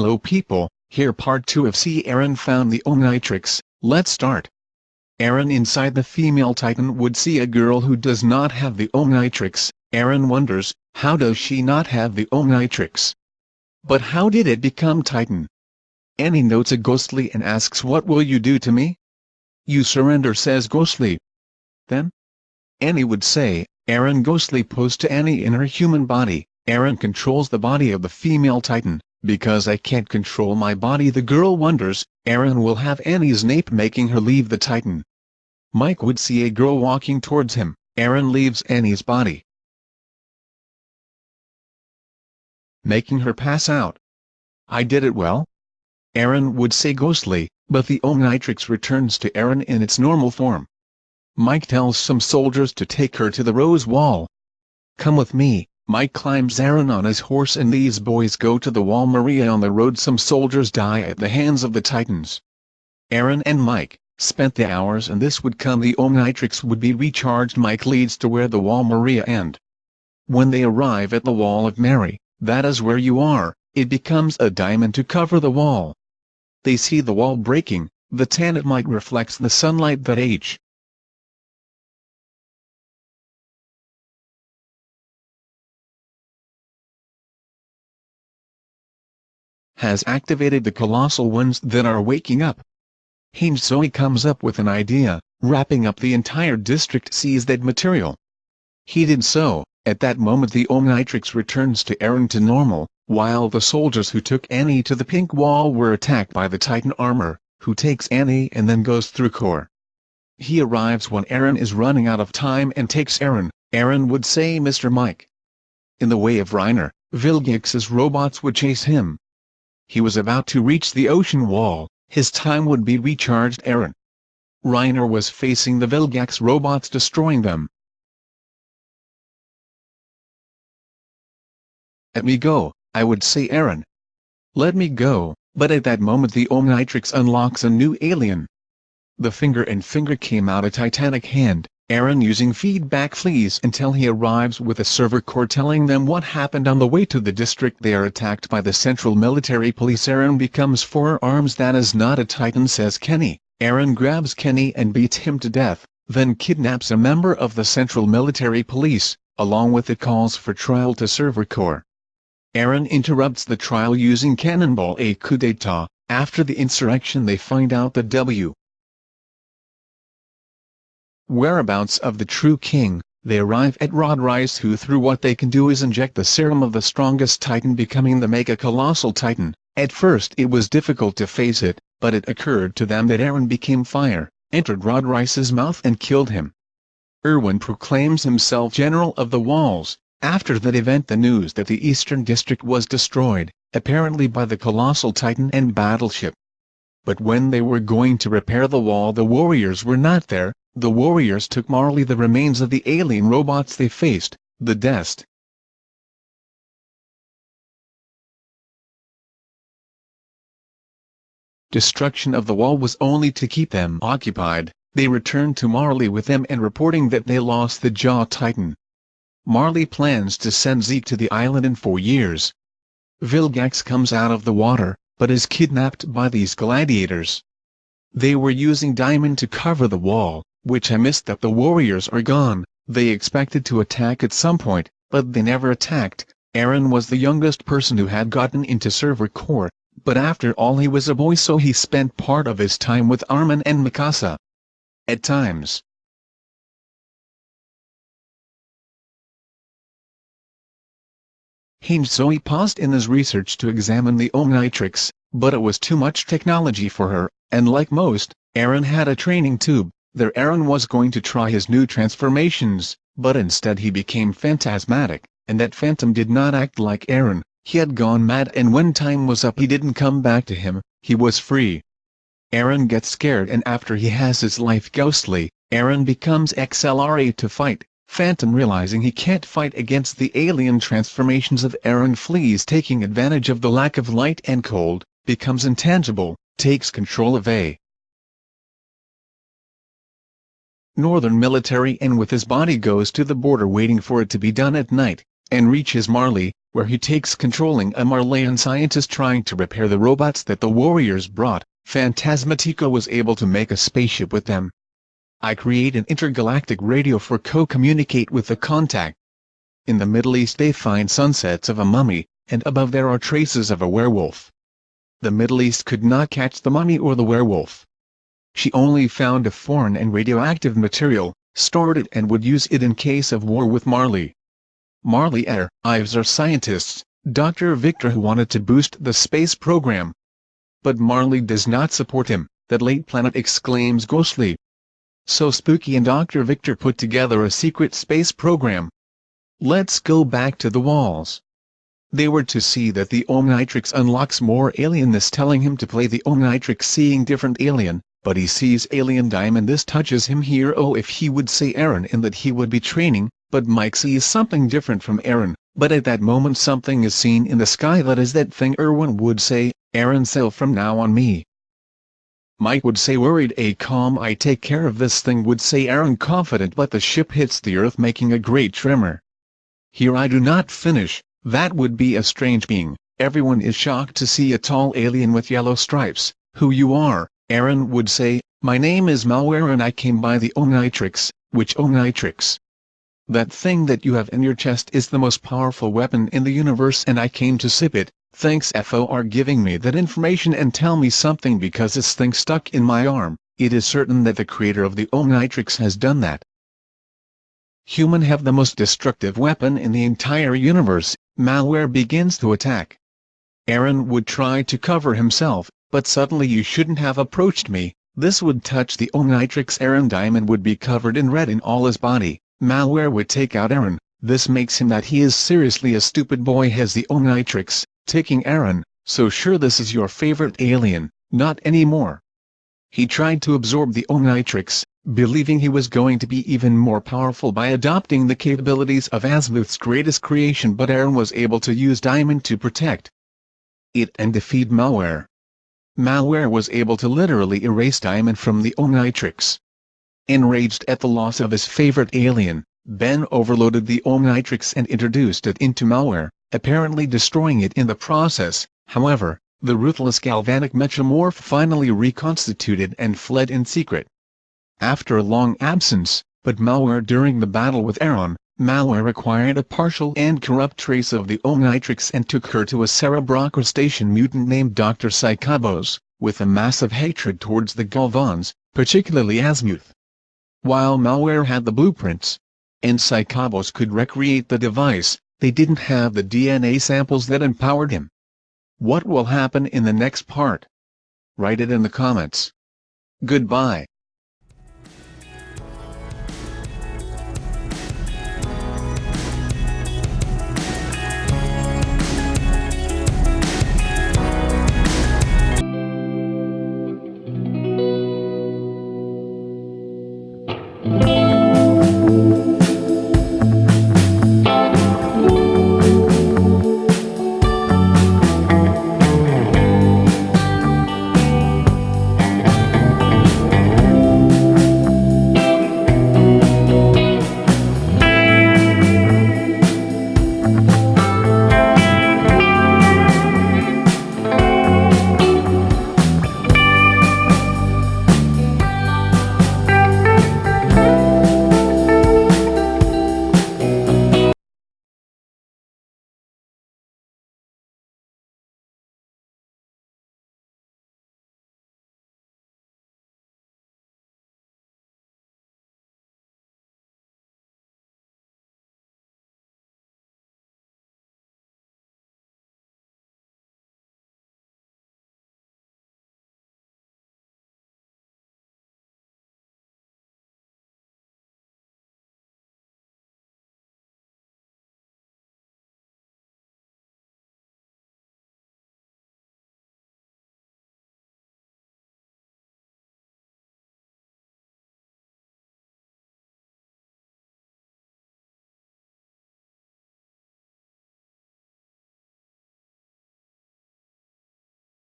Hello people, here part 2 of See Aaron found the Omnitrix, let's start. Aaron inside the female titan would see a girl who does not have the Omnitrix, Aaron wonders, how does she not have the Omnitrix? But how did it become titan? Annie notes a Ghostly and asks what will you do to me? You surrender says Ghostly. Then? Annie would say, Aaron Ghostly posed to Annie in her human body, Aaron controls the body of the female titan, because I can't control my body the girl wonders, Aaron will have Annie's nape making her leave the titan. Mike would see a girl walking towards him, Aaron leaves Annie's body. Making her pass out. I did it well? Aaron would say ghostly, but the Omnitrix returns to Aaron in its normal form. Mike tells some soldiers to take her to the Rose Wall. Come with me, Mike climbs Aaron on his horse and these boys go to the wall Maria on the road some soldiers die at the hands of the Titans. Aaron and Mike, spent the hours and this would come the Omnitrix would be recharged Mike leads to where the wall Maria end. When they arrive at the wall of Mary, that is where you are, it becomes a diamond to cover the wall. They see the wall breaking, the tan Tanit Mike reflects the sunlight that H. has activated the colossal ones that are waking up. Hange Zoe comes up with an idea, wrapping up the entire district sees that material. He did so, at that moment the Omnitrix returns to Eren to normal, while the soldiers who took Annie to the pink wall were attacked by the Titan armor, who takes Annie and then goes through core. He arrives when Eren is running out of time and takes Eren, Eren would say Mr. Mike. In the way of Reiner, Vilgax's robots would chase him, he was about to reach the ocean wall, his time would be recharged Aaron. Reiner was facing the Vilgax robots destroying them. Let me go, I would say Aaron. Let me go, but at that moment the Omnitrix unlocks a new alien. The finger and finger came out a titanic hand, Eren using feedback flees until he arrives with a Survey Corps telling them what happened on the way to the district they are attacked by the Central Military Police. Aaron becomes four arms that is not a titan says Kenny, Aaron grabs Kenny and beats him to death, then kidnaps a member of the Central Military Police, along with it calls for trial to Survey Corps. Aaron interrupts the trial using Cannonball a coup d'etat, after the insurrection they find out that W whereabouts of the true king, they arrive at Rod Reiss who through what they can do is inject the serum of the strongest titan becoming the mega colossal titan. At first it was difficult to face it, but it occurred to them that Aaron became fire, entered Rod Reiss's mouth and killed him. Erwin proclaims himself General of the Walls, after that event the news that the Eastern District was destroyed, apparently by the colossal titan and battleship. But when they were going to repair the wall the warriors were not there, the warriors took Marley the remains of the alien robots they faced, the Dest. Destruction of the wall was only to keep them occupied, they returned to Marley with them and reporting that they lost the Jaw Titan. Marley plans to send Zeke to the island in four years. Vilgax comes out of the water, but is kidnapped by these gladiators. They were using diamond to cover the wall, which I missed that the warriors are gone, they expected to attack at some point, but they never attacked. Aaron was the youngest person who had gotten into Survey Corps, but after all he was a boy so he spent part of his time with Armin and Mikasa. At times, Hange Zoe paused in his research to examine the Omnitrix, but it was too much technology for her, and like most, Eren had a training tube, there Eren was going to try his new transformations, but instead he became phantasmatic, and that phantom did not act like Aaron, he had gone mad and when time was up he didn't come back to him, he was free. Aaron gets scared and after he has his life ghostly, Aaron becomes XLR8 to fight, Phantom realizing he can't fight against the alien transformations of Aaron flees taking advantage of the lack of light and cold, becomes intangible, takes control of A. northern military and with his body goes to the border waiting for it to be done at night, and reaches Marley, where he takes controlling a Marleyan scientist trying to repair the robots that the warriors brought, Phantasmatico was able to make a spaceship with them. I create an intergalactic radio for co-communicate with the contact. In the Middle East they find sunsets of a mummy, and above there are traces of a werewolf. The Middle East could not catch the mummy or the werewolf. She only found a foreign and radioactive material, stored it and would use it in case of war with Marley. Marley Air, Ives are scientists, Dr. Victor who wanted to boost the space program. But Marley does not support him, that late planet exclaims ghostly. So Spooky and Dr. Victor put together a secret space program. Let's go back to the walls. They were to see that the Omnitrix unlocks more alienness telling him to play the Omnitrix seeing different alien, but he sees alien diamond. This touches him here. Oh if he would say Aaron in that he would be training, but Mike sees something different from Aaron, but at that moment something is seen in the sky. That is that thing Erwin would say, Aaron sail from now on me. Mike would say worried a calm I take care of this thing would say Aaron confident but the ship hits the earth making a great tremor. Here I do not finish, that would be a strange being, everyone is shocked to see a tall alien with yellow stripes, who you are, Aaron would say, My name is Malware and I came by the Omnitrix, which Omnitrix? That thing that you have in your chest is the most powerful weapon in the universe and I came to sip it, thanks FOR giving me that information and tell me something because this thing stuck in my arm, it is certain that the creator of the Omnitrix has done that. Human have the most destructive weapon in the entire universe, malware begins to attack. Aaron would try to cover himself, but suddenly you shouldn't have approached me, this would touch the Omnitrix Aaron Diamond would be covered in red in all his body, malware would take out Aaron, this makes him that he is seriously a stupid boy has the Omnitrix, taking Aaron, so sure this is your favorite alien, not anymore. He tried to absorb the Omnitrix, believing he was going to be even more powerful by adopting the capabilities of Azimuth's greatest creation but Aaron was able to use Diamond to protect it and defeat malware malware was able to literally erase Diamond from the Omnitrix. Enraged at the loss of his favorite alien, Ben overloaded the Omnitrix and introduced it into malware, apparently destroying it in the process, however, the ruthless Galvanic Mechamorph finally reconstituted and fled in secret. After a long absence, but malware during the battle with Aaron, malware acquired a partial and corrupt trace of the Omnitrix and took her to a Cerebrocrustacean mutant named Dr. Psychobos, with a massive hatred towards the Galvans, particularly Azimuth. While malware had the blueprints, and Psychobos could recreate the device, they didn't have the DNA samples that empowered him. What will happen in the next part? Write it in the comments. Goodbye.